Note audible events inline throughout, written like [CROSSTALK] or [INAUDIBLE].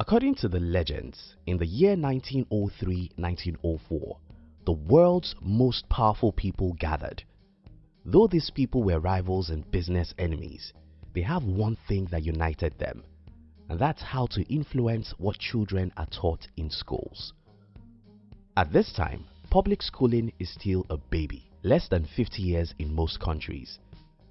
According to the legends, in the year 1903-1904, the world's most powerful people gathered. Though these people were rivals and business enemies, they have one thing that united them, and that's how to influence what children are taught in schools. At this time, public schooling is still a baby, less than 50 years in most countries.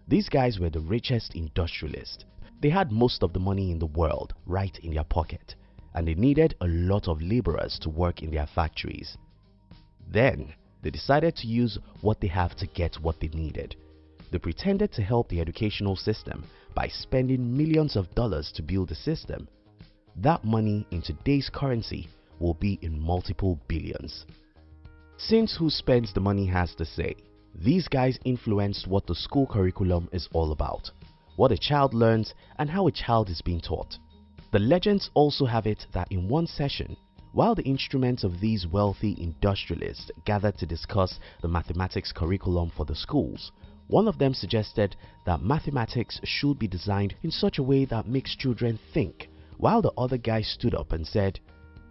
These guys were the richest industrialists. They had most of the money in the world right in their pocket and they needed a lot of laborers to work in their factories. Then, they decided to use what they have to get what they needed. They pretended to help the educational system by spending millions of dollars to build the system. That money in today's currency will be in multiple billions. Since who spends the money has the say, these guys influenced what the school curriculum is all about, what a child learns and how a child is being taught. The legends also have it that in one session, while the instruments of these wealthy industrialists gathered to discuss the mathematics curriculum for the schools, one of them suggested that mathematics should be designed in such a way that makes children think, while the other guy stood up and said,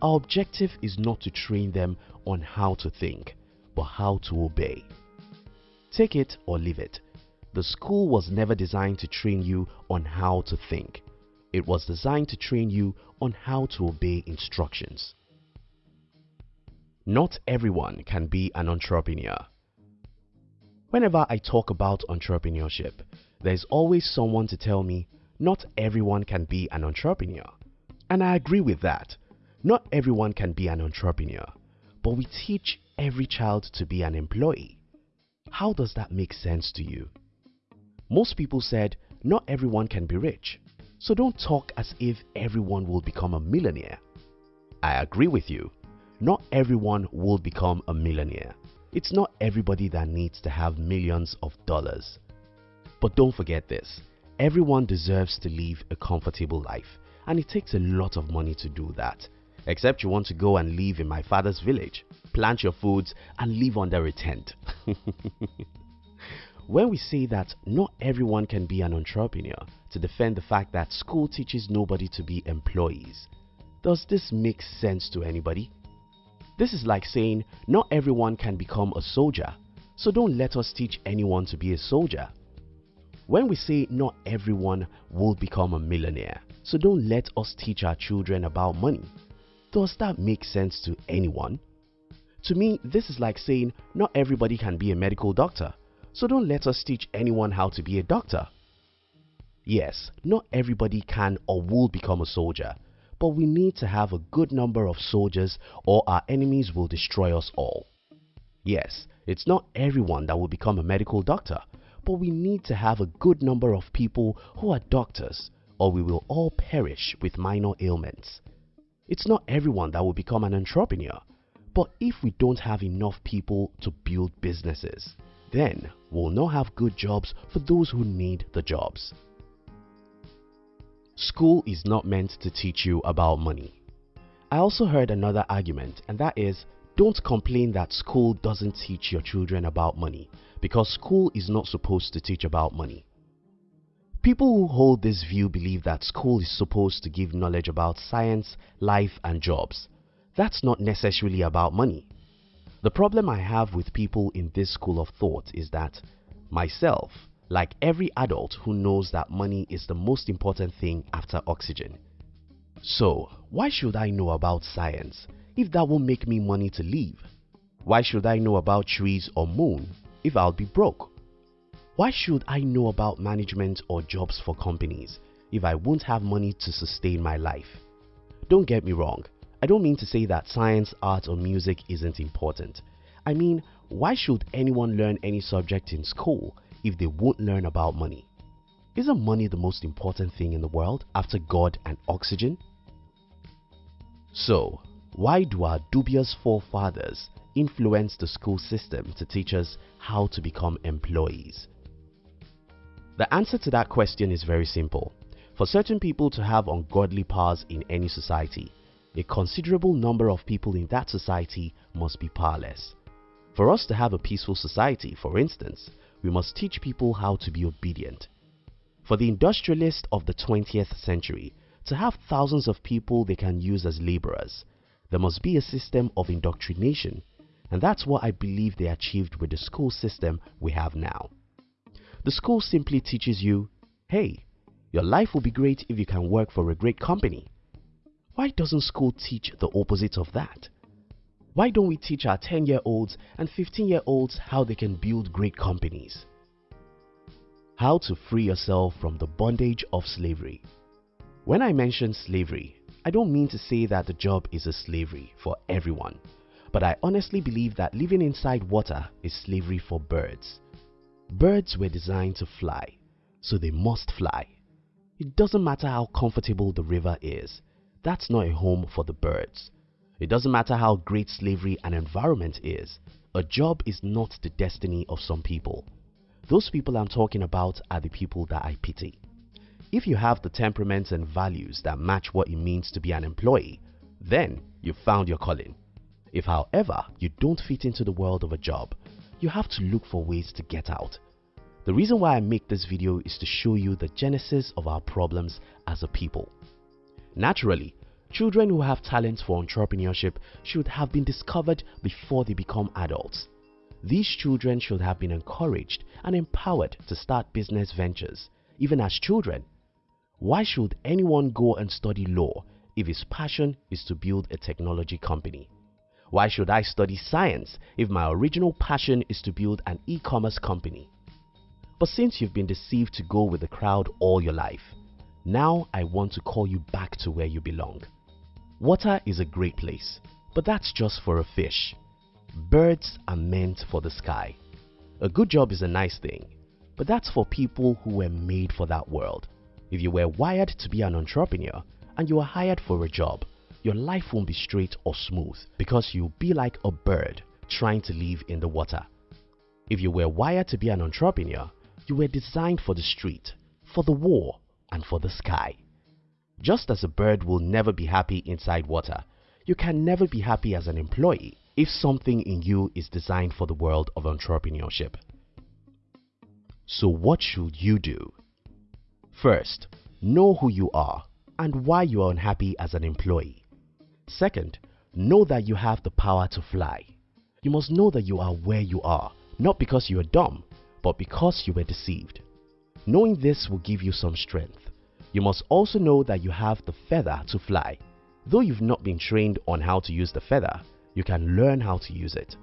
our objective is not to train them on how to think, but how to obey. Take it or leave it, the school was never designed to train you on how to think. It was designed to train you on how to obey instructions. Not everyone can be an entrepreneur. Whenever I talk about entrepreneurship, there's always someone to tell me not everyone can be an entrepreneur. And I agree with that. Not everyone can be an entrepreneur, but we teach every child to be an employee. How does that make sense to you? Most people said not everyone can be rich, so don't talk as if everyone will become a millionaire. I agree with you. Not everyone will become a millionaire. It's not everybody that needs to have millions of dollars. But don't forget this, everyone deserves to live a comfortable life and it takes a lot of money to do that. Except you want to go and live in my father's village, plant your foods and live under a tent. [LAUGHS] when we say that not everyone can be an entrepreneur, to defend the fact that school teaches nobody to be employees. Does this make sense to anybody? This is like saying not everyone can become a soldier, so don't let us teach anyone to be a soldier. When we say not everyone will become a millionaire, so don't let us teach our children about money. Does that make sense to anyone? To me, this is like saying not everybody can be a medical doctor, so don't let us teach anyone how to be a doctor. Yes, not everybody can or will become a soldier, but we need to have a good number of soldiers or our enemies will destroy us all. Yes, it's not everyone that will become a medical doctor, but we need to have a good number of people who are doctors or we will all perish with minor ailments. It's not everyone that will become an entrepreneur, but if we don't have enough people to build businesses, then we'll not have good jobs for those who need the jobs. School is not meant to teach you about money. I also heard another argument and that is don't complain that school doesn't teach your children about money because school is not supposed to teach about money. People who hold this view believe that school is supposed to give knowledge about science, life and jobs. That's not necessarily about money. The problem I have with people in this school of thought is that myself, like every adult who knows that money is the most important thing after oxygen. So, why should I know about science if that won't make me money to live? Why should I know about trees or moon if I'll be broke? Why should I know about management or jobs for companies if I won't have money to sustain my life? Don't get me wrong, I don't mean to say that science, art or music isn't important. I mean, why should anyone learn any subject in school if they won't learn about money? Isn't money the most important thing in the world after God and oxygen? So, why do our dubious forefathers influence the school system to teach us how to become employees? The answer to that question is very simple. For certain people to have ungodly powers in any society, a considerable number of people in that society must be powerless. For us to have a peaceful society, for instance, we must teach people how to be obedient. For the industrialist of the 20th century to have thousands of people they can use as laborers. There must be a system of indoctrination and that's what I believe they achieved with the school system we have now. The school simply teaches you, hey, your life will be great if you can work for a great company. Why doesn't school teach the opposite of that? Why don't we teach our 10 year olds and 15 year olds how they can build great companies? How to free yourself from the bondage of slavery. When I mention slavery, I don't mean to say that the job is a slavery for everyone, but I honestly believe that living inside water is slavery for birds. Birds were designed to fly, so they must fly. It doesn't matter how comfortable the river is, that's not a home for the birds. It doesn't matter how great slavery and environment is, a job is not the destiny of some people. Those people I'm talking about are the people that I pity. If you have the temperaments and values that match what it means to be an employee, then you've found your calling. If however you don't fit into the world of a job, you have to look for ways to get out. The reason why I make this video is to show you the genesis of our problems as a people. Naturally, children who have talents for entrepreneurship should have been discovered before they become adults. These children should have been encouraged and empowered to start business ventures, even as children. Why should anyone go and study law if his passion is to build a technology company? Why should I study science if my original passion is to build an e-commerce company? But since you've been deceived to go with the crowd all your life, now I want to call you back to where you belong. Water is a great place, but that's just for a fish. Birds are meant for the sky. A good job is a nice thing, but that's for people who were made for that world. If you were wired to be an entrepreneur and you were hired for a job, your life won't be straight or smooth because you'll be like a bird trying to live in the water. If you were wired to be an entrepreneur, you were designed for the street, for the war, and for the sky. Just as a bird will never be happy inside water, you can never be happy as an employee if something in you is designed for the world of entrepreneurship. So what should you do? First, know who you are and why you are unhappy as an employee. Second, know that you have the power to fly. You must know that you are where you are, not because you are dumb, but because you were deceived. Knowing this will give you some strength. You must also know that you have the feather to fly. Though you've not been trained on how to use the feather, you can learn how to use it.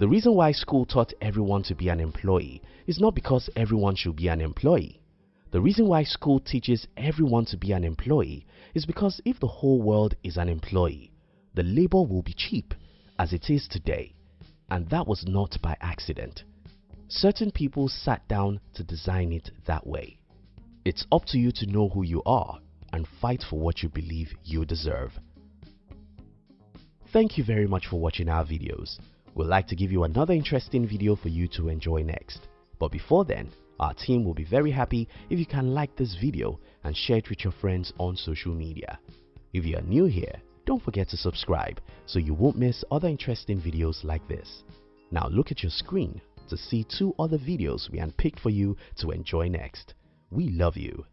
The reason why school taught everyone to be an employee is not because everyone should be an employee. The reason why school teaches everyone to be an employee is because if the whole world is an employee, the labor will be cheap as it is today and that was not by accident. Certain people sat down to design it that way. It's up to you to know who you are and fight for what you believe you deserve. Thank you very much for watching our videos. We'd like to give you another interesting video for you to enjoy next. But before then, our team will be very happy if you can like this video and share it with your friends on social media. If you are new here, don't forget to subscribe so you won't miss other interesting videos like this. Now look at your screen to see two other videos we handpicked for you to enjoy next. We love you.